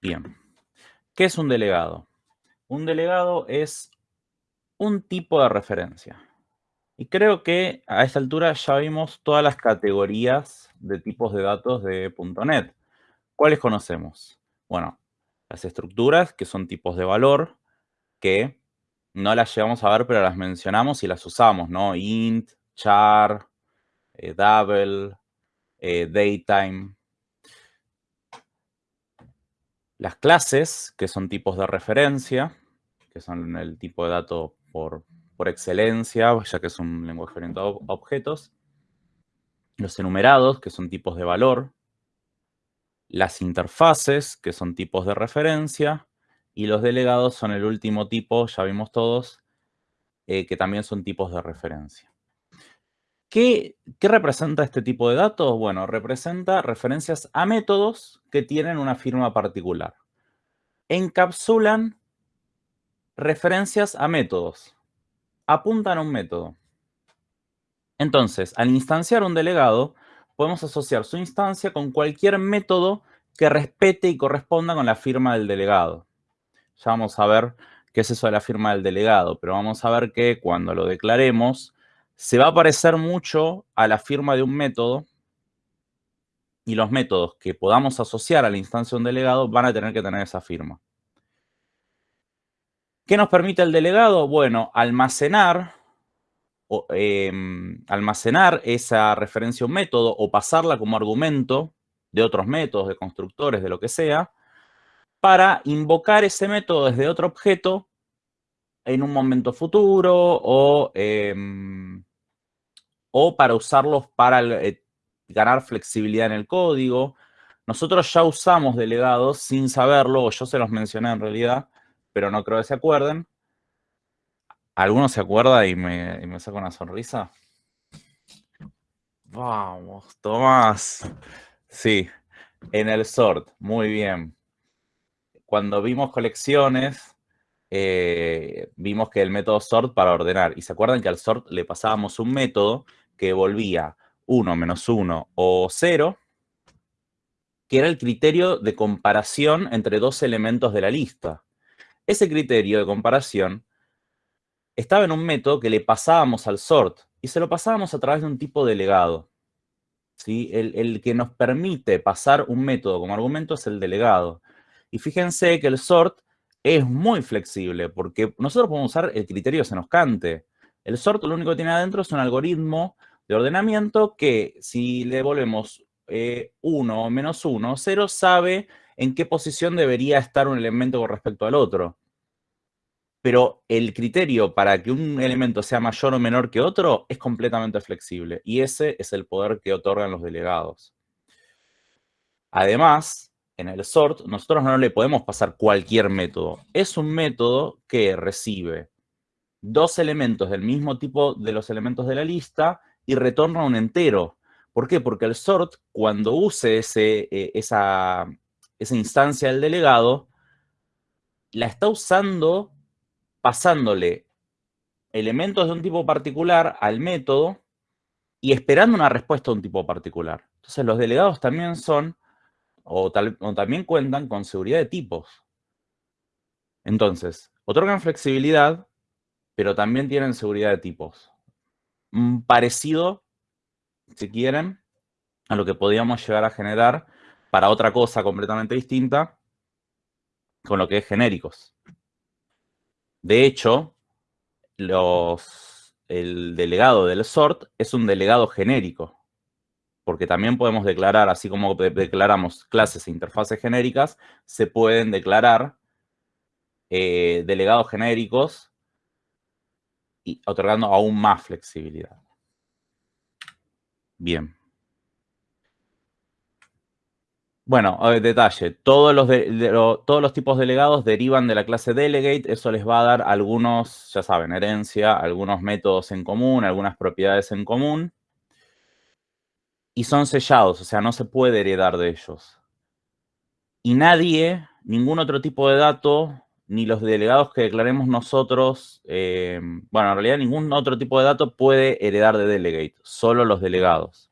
Bien. ¿Qué es un delegado? Un delegado es un tipo de referencia. Y creo que a esta altura ya vimos todas las categorías de tipos de datos de .NET. ¿Cuáles conocemos? Bueno, las estructuras, que son tipos de valor, que no las llevamos a ver, pero las mencionamos y las usamos, ¿no? Int, char, eh, double, eh, daytime. Las clases, que son tipos de referencia, que son el tipo de dato por, por excelencia, ya que es un lenguaje orientado a objetos. Los enumerados, que son tipos de valor. Las interfaces, que son tipos de referencia. Y los delegados son el último tipo, ya vimos todos, eh, que también son tipos de referencia. ¿Qué, ¿Qué, representa este tipo de datos? Bueno, representa referencias a métodos que tienen una firma particular. Encapsulan referencias a métodos. Apuntan a un método. Entonces, al instanciar un delegado, podemos asociar su instancia con cualquier método que respete y corresponda con la firma del delegado. Ya vamos a ver qué es eso de la firma del delegado, pero vamos a ver que cuando lo declaremos, se va a parecer mucho a la firma de un método y los métodos que podamos asociar a la instancia de un delegado van a tener que tener esa firma. ¿Qué nos permite el delegado? Bueno, almacenar, em, almacenar esa referencia a un método o pasarla como argumento de otros métodos, de constructores, de lo que sea, para invocar ese método desde otro objeto en un momento futuro o, em, o para usarlos para eh, ganar flexibilidad en el código. Nosotros ya usamos delegados sin saberlo, o yo se los mencioné en realidad, pero no creo que se acuerden. ¿Alguno se acuerda y me, y saca una sonrisa? Vamos, Tomás. Sí, en el sort, muy bien cuando vimos colecciones, eh, vimos que el método sort para ordenar. Y se acuerdan que al sort le pasábamos un método que volvía 1 menos 1 o 0, que era el criterio de comparación entre dos elementos de la lista. Ese criterio de comparación estaba en un método que le pasábamos al sort y se lo pasábamos a través de un tipo delegado. ¿sí? El, el que nos permite pasar un método como argumento es el delegado. Y fíjense que el sort es muy flexible, porque nosotros podemos usar el criterio se nos cante. El sort lo único que tiene adentro es un algoritmo de ordenamiento que si le devolvemos 1 eh, o menos 1, 0 sabe en qué posición debería estar un elemento con respecto al otro. Pero el criterio para que un elemento sea mayor o menor que otro es completamente flexible. Y ese es el poder que otorgan los delegados. Además, en el sort, nosotros no le podemos pasar cualquier método. Es un método que recibe dos elementos del mismo tipo de los elementos de la lista y retorna un entero. ¿Por qué? Porque el sort, cuando use ese, eh, esa, esa instancia del delegado, la está usando pasándole elementos de un tipo particular al método y esperando una respuesta de un tipo particular. Entonces los delegados también son o, también cuentan con seguridad de tipos. Entonces, otorgan flexibilidad, pero también tienen seguridad de tipos. Parecido, si quieren, a lo que podíamos llegar a generar para otra cosa completamente distinta, con lo que es genéricos. De hecho, los, el delegado del sort es un delegado genérico porque también podemos declarar, así como declaramos clases e interfaces genéricas, se pueden declarar eh, delegados genéricos y otorgando aún más flexibilidad. Bien. Bueno, detalle, todos los, todos los tipos delegados derivan de la clase delegate, eso les va a dar algunos, ya saben, herencia, algunos métodos en común, algunas propiedades en común y son sellados, o sea, no se puede heredar de ellos. Y nadie, ningún otro tipo de dato, ni los delegados que declaremos nosotros, eh, bueno, en realidad ningún otro tipo de dato puede heredar de delegate, solo los delegados.